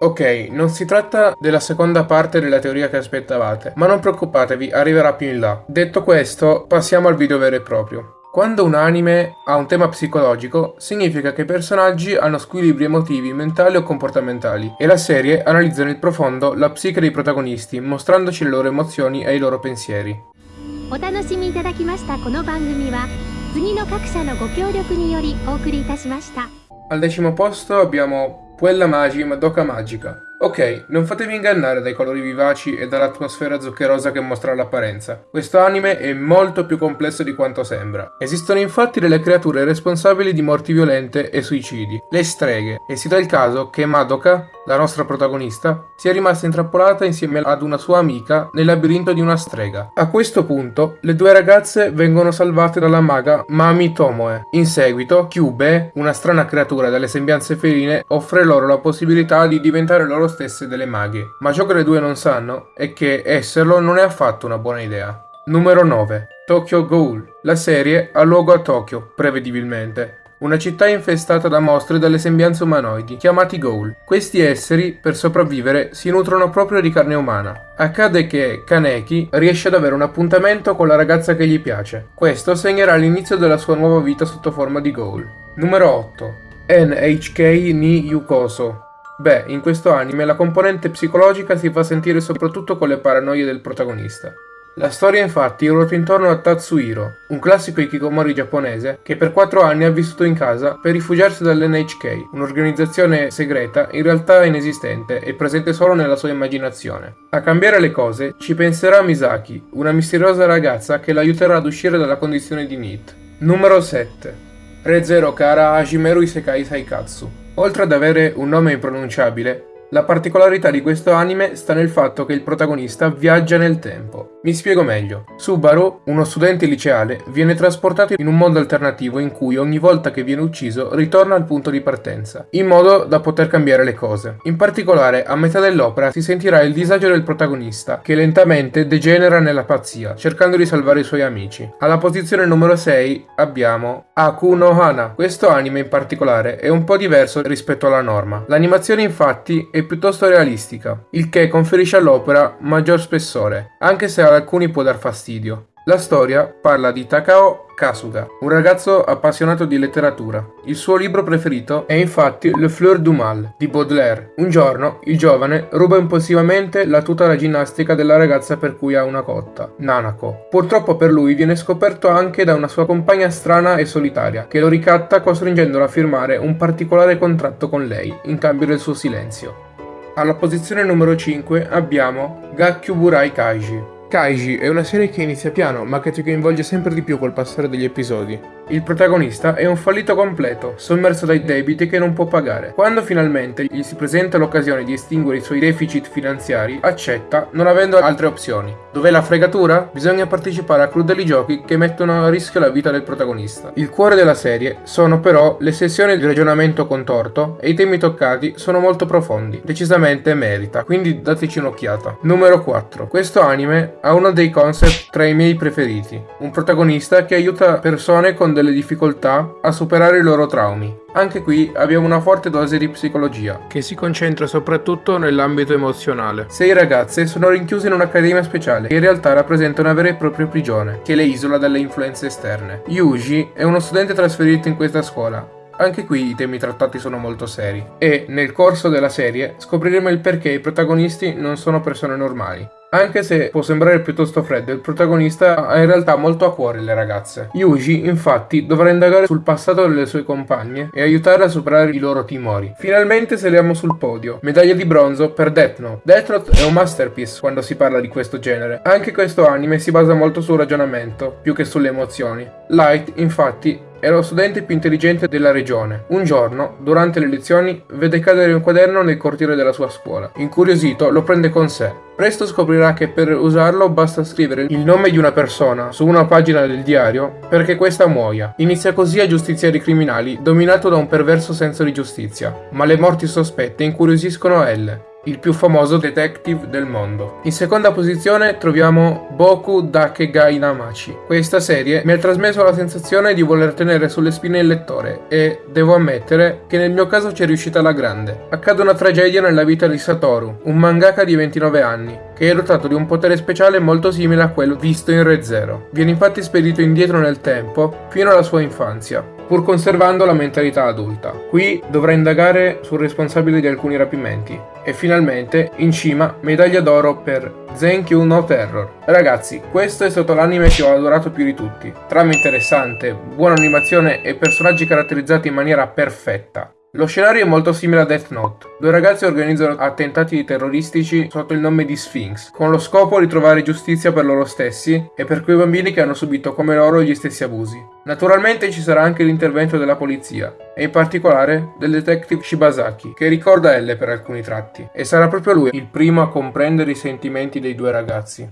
Ok, non si tratta della seconda parte della teoria che aspettavate, ma non preoccupatevi, arriverà più in là. Detto questo, passiamo al video vero e proprio. Quando un anime ha un tema psicologico, significa che i personaggi hanno squilibri emotivi, mentali o comportamentali, e la serie analizza nel profondo la psiche dei protagonisti, mostrandoci le loro emozioni e i loro pensieri. お楽しみいただきましたこの番組は次の各社のご協力によりお送りいたしました Al decimo posto abbiamo Puella Magi Madoka Magica. Ok, non fatevi ingannare dai colori vivaci e dall'atmosfera zuccherosa che mostra l'apparenza. Questo anime è molto più complesso di quanto sembra. Esistono infatti delle creature responsabili di morti violente e suicidi, le streghe, e si dà il caso che Madoka, la nostra protagonista, sia rimasta intrappolata insieme ad una sua amica nel labirinto di una strega. A questo punto, le due ragazze vengono salvate dalla maga Mami Tomoe. In seguito, Kyube, una strana creatura dalle sembianze feline, offre loro la possibilità di diventare loro stesse delle maghe. Ma ciò che le due non sanno è che esserlo non è affatto una buona idea. Numero 9. Tokyo Ghoul. La serie ha luogo a Tokyo, prevedibilmente, una città infestata da mostri dalle sembianze umanoidi, chiamati Ghoul. Questi esseri, per sopravvivere, si nutrono proprio di carne umana. Accade che Kaneki riesce ad avere un appuntamento con la ragazza che gli piace. Questo segnerà l'inizio della sua nuova vita sotto forma di Ghoul. Numero 8. NHK ni Yukoso. Beh, in questo anime la componente psicologica si fa sentire soprattutto con le paranoie del protagonista. La storia infatti ruota intorno a Tatsuhiro, un classico ikikomori giapponese che per 4 anni ha vissuto in casa per rifugiarsi dall'NHK, un'organizzazione segreta in realtà inesistente e presente solo nella sua immaginazione. A cambiare le cose ci penserà Misaki, una misteriosa ragazza che l'aiuterà ad uscire dalla condizione di NEET. Numero 7. Re Zero Kara Hajimeru Isekai Saikatsu. Oltre ad avere un nome impronunciabile, la particolarità di questo anime sta nel fatto che il protagonista viaggia nel tempo. Mi spiego meglio. Subaru, uno studente liceale, viene trasportato in un mondo alternativo in cui ogni volta che viene ucciso ritorna al punto di partenza, in modo da poter cambiare le cose. In particolare, a metà dell'opera si sentirà il disagio del protagonista, che lentamente degenera nella pazzia, cercando di salvare i suoi amici. Alla posizione numero 6 abbiamo Aku no Hana. Questo anime in particolare è un po' diverso rispetto alla norma. L'animazione infatti è piuttosto realistica, il che conferisce all'opera maggior spessore, anche se ad alcuni può dar fastidio. La storia parla di Takao Kasuga, un ragazzo appassionato di letteratura. Il suo libro preferito è infatti Le Fleur du Mal di Baudelaire. Un giorno il giovane ruba impulsivamente la tuta da ginnastica della ragazza per cui ha una cotta, Nanako. Purtroppo per lui viene scoperto anche da una sua compagna strana e solitaria, che lo ricatta costringendolo a firmare un particolare contratto con lei, in cambio del suo silenzio. Alla posizione numero 5 abbiamo Gakkyuburai Kaiji. Kaiji è una serie che inizia piano ma che ti coinvolge sempre di più col passare degli episodi. Il protagonista è un fallito completo, sommerso dai debiti che non può pagare. Quando finalmente gli si presenta l'occasione di estinguere i suoi deficit finanziari, accetta, non avendo altre opzioni. Dov'è la fregatura? Bisogna partecipare a crudeli giochi che mettono a rischio la vita del protagonista. Il cuore della serie sono però le sessioni di ragionamento contorto e i temi toccati sono molto profondi. Decisamente merita, quindi dateci un'occhiata. Numero 4. Questo anime ha uno dei concept tra i miei preferiti. Un protagonista che aiuta persone con delle difficoltà a superare i loro traumi. Anche qui abbiamo una forte dose di psicologia, che si concentra soprattutto nell'ambito emozionale. Sei ragazze sono rinchiuse in un'accademia speciale, che in realtà rappresenta una vera e propria prigione, che le isola dalle influenze esterne. Yuji è uno studente trasferito in questa scuola, anche qui i temi trattati sono molto seri e nel corso della serie scopriremo il perché i protagonisti non sono persone normali. Anche se può sembrare piuttosto freddo, il protagonista ha in realtà molto a cuore le ragazze. Yuji, infatti, dovrà indagare sul passato delle sue compagne e aiutarle a superare i loro timori. Finalmente saliamo sul podio. Medaglia di bronzo per Death Note. Death Note è un masterpiece quando si parla di questo genere. Anche questo anime si basa molto sul ragionamento, più che sulle emozioni. Light, infatti, era lo studente più intelligente della regione. Un giorno, durante le lezioni, vede cadere un quaderno nel cortile della sua scuola. Incuriosito, lo prende con sé. Presto scoprirà che per usarlo basta scrivere il nome di una persona su una pagina del diario perché questa muoia. Inizia così a giustiziare i criminali, dominato da un perverso senso di giustizia. Ma le morti sospette incuriosiscono L. il più famoso detective del mondo. In seconda posizione troviamo Boku Dakegai Namachi. Questa serie mi ha trasmesso la sensazione di voler tenere sulle spine il lettore e devo ammettere che nel mio caso ci è riuscita alla grande. Accade una tragedia nella vita di Satoru, un mangaka di 29 anni, che è dotato di un potere speciale molto simile a quello visto in Re Zero. Viene infatti spedito indietro nel tempo fino alla sua infanzia, pur conservando la mentalità adulta. Qui dovrà indagare sul responsabile di alcuni rapimenti e finalmente, in cima, medaglia d'oro per Zenkyu no Terror. Ragazzi, questo è stato l'anime che ho adorato più di tutti. Trama interessante, buona animazione e personaggi caratterizzati in maniera perfetta. Lo scenario è molto simile a Death Note. Due ragazzi organizzano attentati terroristici sotto il nome di Sphinx, con lo scopo di trovare giustizia per loro stessi e per quei bambini che hanno subito come loro gli stessi abusi. Naturalmente ci sarà anche l'intervento della polizia, e in particolare del detective Shibasaki, che ricorda L per alcuni tratti, e sarà proprio lui il primo a comprendere i sentimenti dei due ragazzi.